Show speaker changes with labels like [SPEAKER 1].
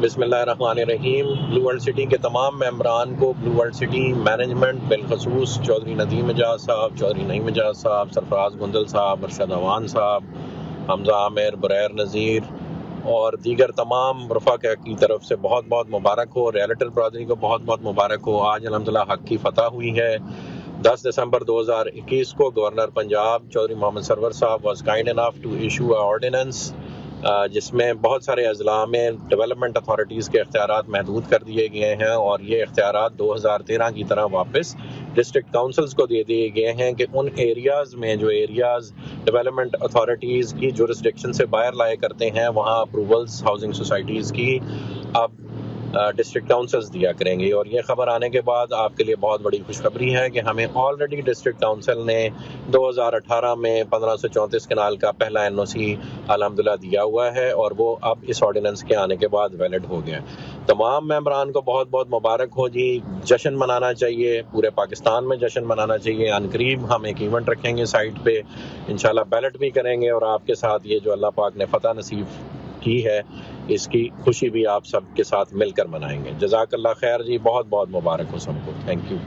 [SPEAKER 1] بسم اللہ الرحمن الرحیم۔ بلو ورلڈ سٹی کے تمام ممبران کو بلو ورلڈ سٹی مینجمنٹ بالخصوص چودھری ندیم اجاز صاحب، چودھری نعیم اجاز صاحب، سرفراز گندل صاحب ارشد اوان صاحب، حمزہ عامر، بریر نذیر اور دیگر تمام رفقا کی طرف سے بہت بہت مبارک ہو۔ ریالٹر برادری کو بہت بہت مبارک ہو۔ آج الحمدللہ حق کی فتح ہوئی ہے۔ دس دسمبر دو ہزار اکیس کو گورنر پنجاب چودھری محمد سرور صاحب was kind enough to issue ordinance جس میں بہت سارے اضلاع میں ڈیولپمنٹ اتھارٹیز کے اختیارات محدود کر دیے گئے ہیں اور یہ اختیارات دو ہزار تیرہ کی طرح واپس ڈسٹرکٹ کاؤنسلز کو دے دیے گئے ہیں کہ ان ایریاز میں جو ایریاز ڈیولپمنٹ اتھارٹیز کی جورسڈکشن سے باہر لائے کرتے ہیں، وہاں اپروولز ہاؤسنگ سوسائٹیز کی اب ڈسٹرکٹ کاؤنسلز دیا کریں گے۔ اور یہ خبر آنے کے بعد آپ کے لیے بہت بڑی خوشخبری ہے کہ ہمیں آلریڈی ڈسٹرکٹ کاؤنسل نے دو ہزار اٹھارہ میں پندرہ سو چونتیس کنال کا پہلا این او سی الحمد للہ دیا ہوا ہے اور وہ اب اس آرڈیننس کے آنے کے بعد ویلڈ ہو گیا تمام ممبران کو بہت بہت مبارک ہو جی۔ جشن منانا چاہیے، پورے پاکستان میں جشن منانا چاہیے۔ ان قریب ہم ایک ایونٹ رکھیں گے سائٹ پہ۔ انشاءاللہ بیلٹ بھی کریں گے اور آپ کے ساتھ یہ جو اللہ پاک نے فتح نصیب کی ہے، اس کی خوشی بھی آپ سب کے ساتھ مل کر منائیں گے۔ جزاک اللہ خیر جی بہت بہت مبارک ہو سب کو۔ Thank you